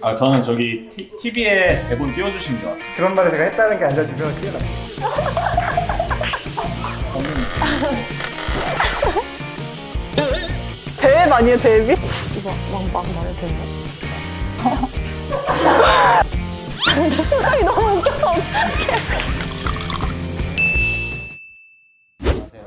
아 저는 저기 티, TV에 대본 띄워주신 줄 알았어요. 그런 말을 제가 했다는 게 알려지면 큰일 납니다. 대회 아니에요 데뷔? 이거 막막 말해도 되나요? 안녕하세요.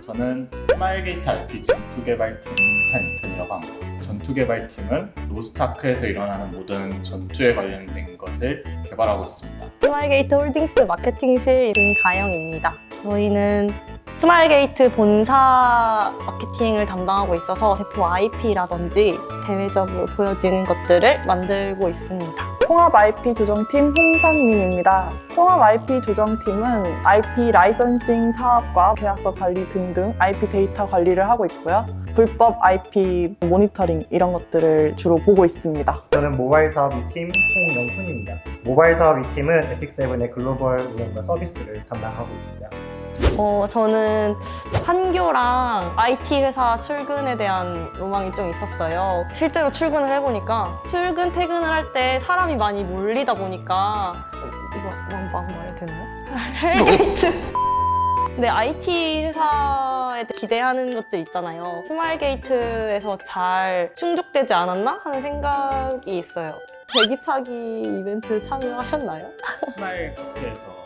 저는 스마일게이트 RPG 전투 개발팀 산인턴이라고 합니다. 전투 개발팀은 로스트아크에서 일어나는 모든 전투에 관련된 것을 개발하고 있습니다. 스마일게이트 홀딩스 마케팅실 윤가영입니다. 저희는 스마일게이트 본사 마케팅을 담당하고 있어서 대표 IP라든지 대외적으로 보여지는 것들을 만들고 있습니다. 통합 IP 조정팀 홍상민입니다. 통합 IP 조정팀은 IP licensing 사업과 계약서 관리 등등 IP 데이터 관리를 하고 있고요. 불법 IP 모니터링 이런 것들을 주로 보고 있습니다. 저는 모바일 사업 2팀 송영훈입니다. 모바일 사업 2팀은 에픽세븐의 글로벌 운영과 서비스를 담당하고 있습니다. 어, 저는 판교랑 IT 회사 출근에 대한 로망이 좀 있었어요. 실제로 출근을 해보니까 출근, 퇴근을 할 때 사람이 많이 몰리다 보니까 어, 이거 막, 막 말해도 되나요? hell gate! 근데 IT 회사에 기대하는 것들 있잖아요. 스마일게이트에서 잘 충족되지 않았나 하는 생각이 있어요. 제기차기 이벤트 참여하셨나요?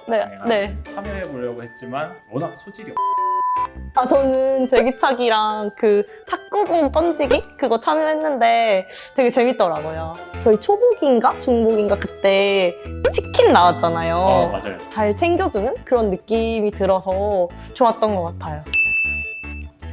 네, 진행하는 네. 참여해 보려고 했지만 워낙 소질이 없. 아 저는 제기차기랑 그 탁구공 던지기 그거 참여했는데 되게 재밌더라고요. 저희 초복인가 중복인가 그때 치킨 나왔잖아요. 어 맞아요. 잘 챙겨주는 그런 느낌이 들어서 좋았던 것 같아요.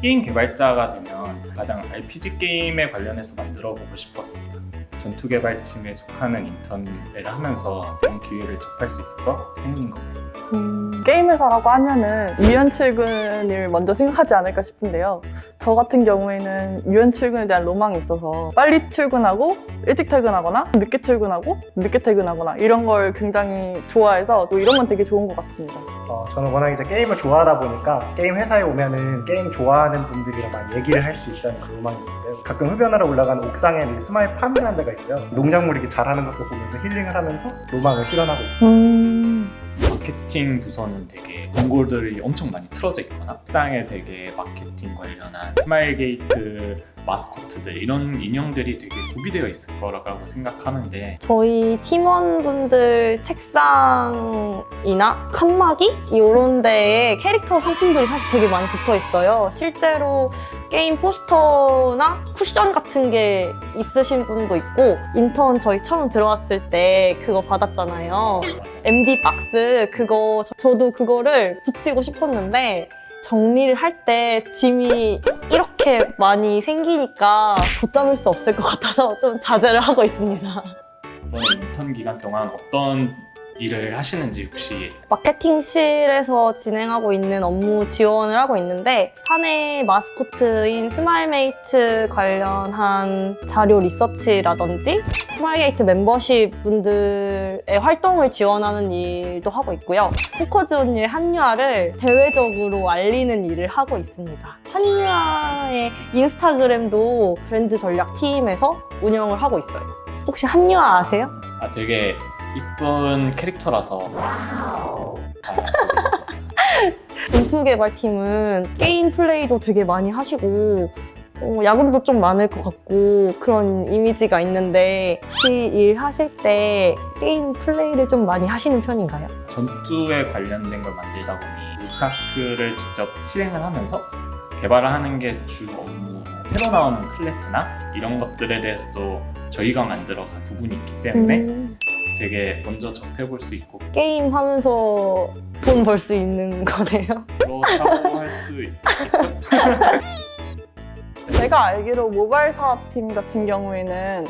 게임 개발자가 되면 가장 RPG 게임에 관련해서 만들어 보고 싶었습니다. 전투 개발팀에 속하는 인턴을 하면서 그런 기회를 접할 수 있어서 행운인 것 같습니다. 음, 게임 회사라고 하면은 유연 출근을 먼저 생각하지 않을까 싶은데요. 저 같은 경우에는 유연 출근에 대한 로망이 있어서 빨리 출근하고 일찍 퇴근하거나 늦게 출근하고 늦게 퇴근하거나 이런 걸 굉장히 좋아해서 또 이런 건 되게 좋은 것 같습니다. 어, 저는 워낙 이제 게임을 좋아하다 보니까 게임 회사에 오면은 게임 좋아하는 분들이랑 많이 얘기를 할 수 있다는 그런 로망이 있었어요. 가끔 흡연하러 올라간 옥상에 스마일 팜이라는 데가 있어요. 농작물 이렇게 자라는 것도 보면서 힐링을 하면서 로망을 실현하고 있습니다. 음... 마케팅 부서는 되게 광고들이 엄청 많이 틀어져 있거나 식당에 되게 마케팅 관련한 스마일 게이트 마스코트들 이런 인형들이 되게 구비되어 있을 거라고 생각하는데 저희 팀원분들 책상이나 칸막이 이런 데에 캐릭터 상품들이 사실 되게 많이 붙어 있어요. 실제로 게임 포스터나 쿠션 같은 게 있으신 분도 있고 인턴 저희 처음 들어왔을 때 그거 받았잖아요. MD 박스 그거 저- 저도 그거를 붙이고 싶었는데 정리를 할 때 짐이 이렇게 많이 생기니까 걷잡을 수 없을 것 같아서 좀 자제를 하고 있습니다. 이번 인턴 기간 동안 어떤 일을 하시는지 혹시 마케팅실에서 진행하고 있는 업무 지원을 하고 있는데 사내 마스코트인 스마일메이트 관련한 자료 리서치라든지 스마일게이트 멤버십 분들의 활동을 지원하는 일도 하고 있고요. 포커즈 온 일 한유아를 대외적으로 알리는 일을 하고 있습니다. 한유아의 인스타그램도 브랜드 전략 팀에서 운영을 하고 있어요. 혹시 한유아 아세요? 아 되게 이쁜 캐릭터라서 전투 개발팀은 게임 플레이도 되게 많이 하시고 어, 야근도 좀 많을 것 같고 그런 이미지가 있는데 혹시 일하실 때 게임 플레이를 좀 많이 하시는 편인가요? 전투에 관련된 걸 만들다 보니 루스타크를 직접 실행을 하면서 개발을 하는 게 주 업무 새로 나오는 클래스나 이런 것들에 대해서도 저희가 만들어간 부분이 있기 때문에 음, 되게 먼저 접해볼 수 있고 게임 하면서 돈 벌 수 있는 거네요. 그렇다고 할 수 있겠죠? 제가 알기로 모바일 사업팀 같은 경우에는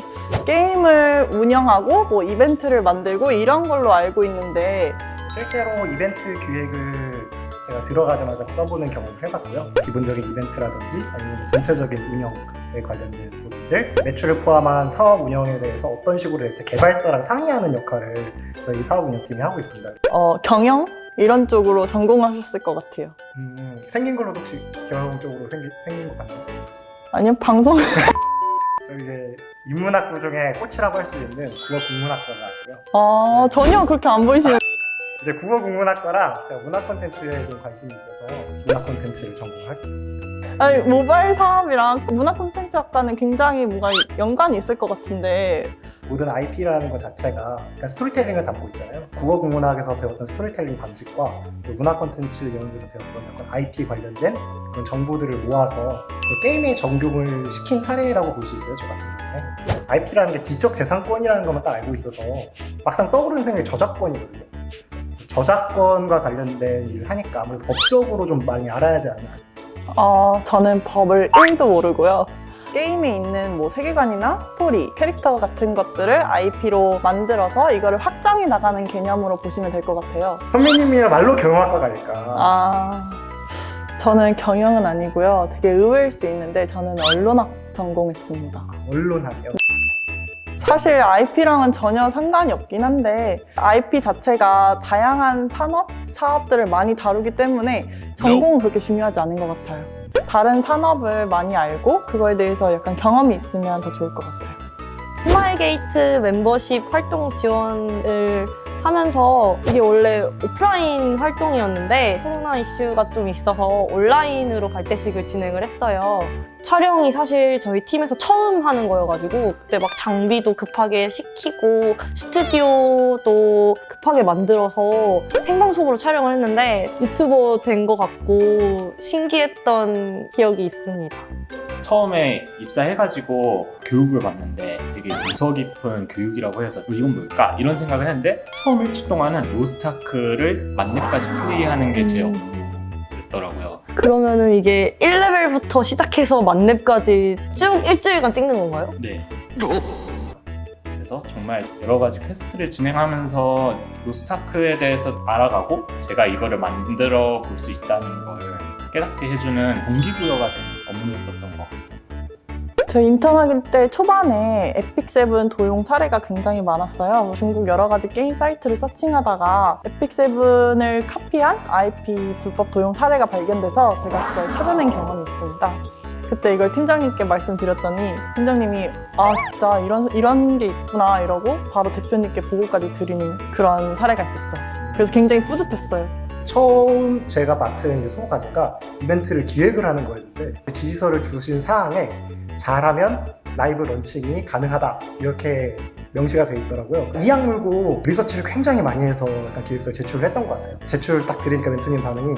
게임을 운영하고 뭐 이벤트를 만들고 이런 걸로 알고 있는데 실제로 이벤트 기획을 제가 들어가자마자 써보는 경험을 해봤고요. 기본적인 이벤트라든지 아니면 전체적인 운영에 관련된 들, 매출을 포함한 사업 운영에 대해서 어떤 식으로 이제 개발사랑 상의하는 역할을 저희 사업 운영팀이 하고 있습니다. 어, 경영 이런 쪽으로 전공하셨을 것 같아요. 음, 생긴 걸로 혹시 경영 쪽으로 생기, 생긴 것 같나요? 아니면 방송 저 이제 인문학부 중에 꽃이라고 할 수 있는 국어 국문학과가 있고요. 아, 전혀 그렇게 안 보이시는. 이제 국어 국문학과랑 제가 문학 콘텐츠에 좀 관심이 있어서 문학 콘텐츠를 전공하고 있습니다. 아니, 모바일 사업이랑 문화 콘텐츠 학과는 굉장히 뭔가 연관이 있을 것 같은데. 모든 IP라는 것 자체가 그러니까 스토리텔링을 담고 있잖아요. 국어 국문학에서 배웠던 스토리텔링 방식과 그 문화 콘텐츠 연구에서 배웠던 약간 IP 관련된 그런 정보들을 모아서 그 게임에 적용을 시킨 사례라고 볼 수 있어요. 저 같은 경우에. IP라는 게 지적 재산권이라는 것만 딱 알고 있어서 막상 떠오르는 생각이 저작권이거든요. 저작권과 관련된 일을 하니까 아무래도 법적으로 좀 많이 알아야 하지 않나. 어, 저는 법을 1도 모르고요. 게임에 있는 뭐 세계관이나 스토리, 캐릭터 같은 것들을 IP로 만들어서 이거를 확장해 나가는 개념으로 보시면 될 것 같아요. 선배님이야말로 경영학과일까? 아, 저는 경영은 아니고요. 되게 의외일 수 있는데 저는 언론학 전공했습니다. 언론학이요. 사실 IP랑은 전혀 상관이 없긴 한데 IP 자체가 다양한 산업, 사업들을 많이 다루기 때문에 전공은 그렇게 중요하지 않은 것 같아요. 다른 산업을 많이 알고 그거에 대해서 약간 경험이 있으면 더 좋을 것 같아요. 스마일게이트 멤버십 활동 지원을 하면서 이게 원래 오프라인 활동이었는데 코로나 이슈가 좀 있어서 온라인으로 발대식을 진행을 했어요. 촬영이 사실 저희 팀에서 처음 하는 거여가지고 그때 막 장비도 급하게 시키고 스튜디오도 급하게 만들어서 생방송으로 촬영을 했는데 유튜버 된 것 같고 신기했던 기억이 있습니다. 처음에 입사해가지고 교육을 받는데 되게 유서 깊은 교육이라고 해서 어, 이건 뭘까? 이런 생각을 했는데 처음 일주 동안은 로스타크를 만렙까지 플레이하는 게제 음. 업무였더라고요. 그러면은 이게 1레벨부터 시작해서 만렙까지 쭉 일주일간 찍는 건가요? 네. 그래서 정말 여러 가지 퀘스트를 진행하면서 로스트아크에 대해서 알아가고 제가 이거를 만들어 볼 수 있다는 걸 깨닫게 해주는 동기부여가 되는 업무였었던. 저 인턴하기 때 초반에 에픽세븐 도용 사례가 굉장히 많았어요. 중국 여러 가지 게임 사이트를 searching하다가 에픽세븐을 카피한 IP 불법 도용 사례가 발견돼서 제가 그걸 찾아낸 경험이 있습니다. 그때 이걸 팀장님께 말씀드렸더니 팀장님이 아 진짜 이런 이런 게 있구나 이러고 바로 대표님께 보고까지 드리는 그런 사례가 있었죠. 그래서 굉장히 뿌듯했어요. 처음 제가 맡은 이제 소호 과제가 이벤트를 기획을 하는 거였는데 지시서를 주신 사항에 잘하면 라이브 런칭이 가능하다 이렇게 명시가 돼 있더라고요. 이 악물고 리서치를 굉장히 많이 해서 약간 기획서를 제출을 했던 것 같아요. 제출 딱 드리니까 멘토님 반응이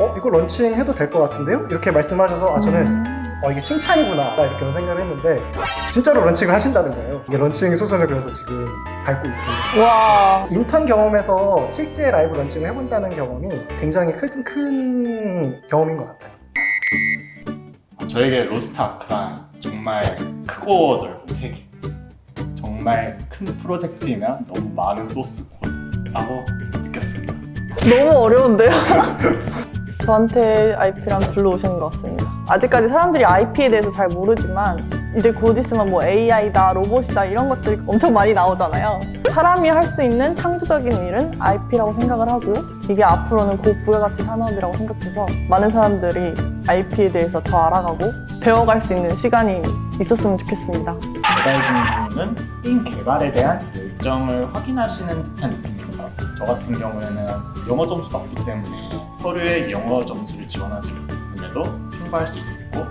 어 이거 런칭 해도 될 것 같은데요? 이렇게 말씀하셔서 아 저는 음. 어, 이게 칭찬이구나 이렇게 생각을 했는데 진짜로 런칭을 하신다는 거예요. 이게 런칭 수순을 그래서 지금 밟고 있습니다. 와 인턴 경험에서 실제 라이브 런칭을 해본다는 경험이 굉장히 큰, 큰 경험인 것 같아요. 저에게 로스트아크란 정말 크고 넓은 세계 정말 큰 프로젝트이며 너무 많은 소스 코드라고 느꼈습니다 너무 어려운데요? 저한테 IP랑 불러오신 것 같습니다. 아직까지 사람들이 IP에 대해서 잘 모르지만 이제 곧 있으면 뭐 AI다, 로봇이다 이런 것들이 엄청 많이 나오잖아요. 사람이 할 수 있는 창조적인 일은 IP라고 생각을 하고 이게 앞으로는 고부가가치 산업이라고 생각해서 많은 사람들이 IP에 대해서 더 알아가고 배워갈 수 있는 시간이 있었으면 좋겠습니다. 개발진님은 게임 개발에 대한 열정을 확인하시는 듯한 느낌인 것 같습니다 저 같은 경우에는 영어 점수가 없기 때문에 서류에 영어 점수를 지원하지 못했음에도 통과할 수 있었고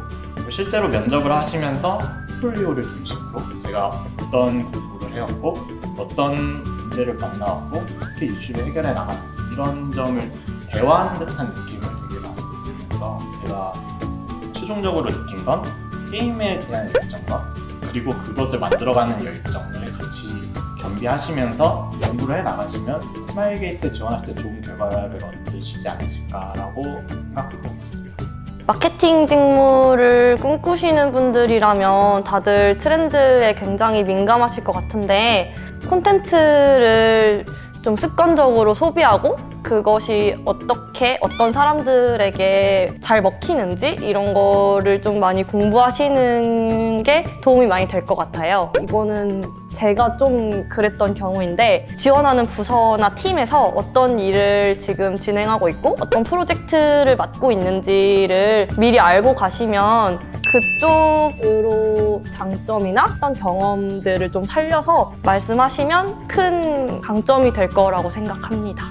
실제로 면접을 하시면서 포트폴리오를 중심으로 제가 어떤 공부를 해왔고 어떤 문제를 만나왔고 어떻게 이슈를 해결해 나가는지 이런 점을 대화하는 듯한 느낌을 되게 많이 들으면서 제가 최종적으로 느낀 건 게임에 대한 열정과 그리고 그것을 만들어가는 열정을 같이 겸비하시면서 연구를 해 나가시면 스마일 게이트 지원할 때 좋은 결과를 얻으시지 않으실까라고 생각하고. 마케팅 직무를 꿈꾸시는 분들이라면 다들 트렌드에 굉장히 민감하실 것 같은데 콘텐츠를 좀 습관적으로 소비하고 그것이 어떻게 어떤 사람들에게 잘 먹히는지 이런 거를 좀 많이 공부하시는 게 도움이 많이 될 것 같아요. 이거는 제가 좀 그랬던 경우인데 지원하는 부서나 팀에서 어떤 일을 지금 진행하고 있고 어떤 프로젝트를 맡고 있는지를 미리 알고 가시면 그쪽으로 장점이나 어떤 경험들을 좀 살려서 말씀하시면 큰 강점이 될 거라고 생각합니다.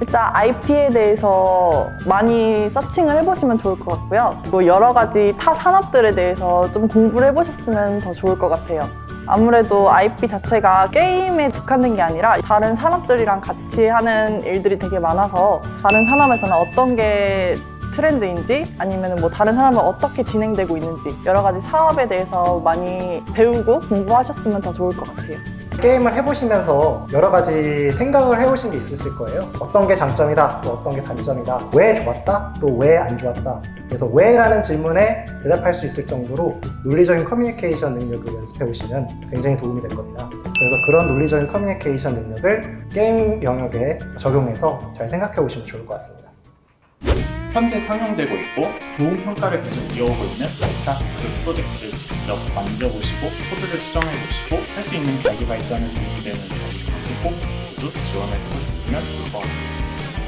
일단 IP에 대해서 많이 서칭을 해보시면 좋을 것 같고요. 그리고 여러 가지 타 산업들에 대해서 좀 공부를 해보셨으면 더 좋을 것 같아요. 아무래도 IP 자체가 게임에 국한된 게 아니라 다른 산업들이랑 같이 하는 일들이 되게 많아서 다른 산업에서는 어떤 게 트렌드인지 아니면 뭐 다른 산업은 어떻게 진행되고 있는지 여러 가지 사업에 대해서 많이 배우고 공부하셨으면 더 좋을 것 같아요. 게임을 해보시면서 여러 가지 생각을 해오신 게 있으실 거예요. 어떤 게 장점이다, 또 어떤 게 단점이다, 왜 좋았다, 또 왜 안 좋았다. 그래서 왜라는 질문에 대답할 수 있을 정도로 논리적인 커뮤니케이션 능력을 연습해 오시면 굉장히 도움이 될 겁니다. 그래서 그런 논리적인 커뮤니케이션 능력을 게임 영역에 적용해서 잘 생각해 오시면 좋을 것 같습니다. 현재 상용되고 있고 좋은 평가를 계속 이어오고 있는 스타크 프로젝트를 직접 만져보시고 코드를 수정해보시고 할 수 있는 자기가 있다는 동기되는 저희 꼭 모두 지원을 해보셨으면 좋을 것 같습니다.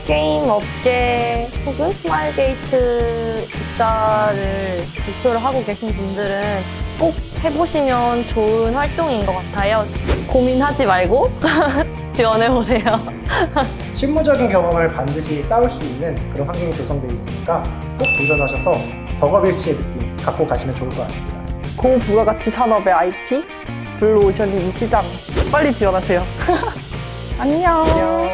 게임 업계 혹은 스마일 게이트 입사를 목표로 하고 계신 분들은 꼭 해보시면 좋은 활동인 것 같아요. 고민하지 말고 지원해보세요. 실무적인 경험을 반드시 쌓을 수 있는 그런 환경이 조성되어 있으니까 꼭 도전하셔서 덕업일치의 느낌 갖고 가시면 좋을 것 같습니다. 고부가가치 산업의 IP, 블루오션인 시장 빨리 지원하세요. 안녕. 안녕.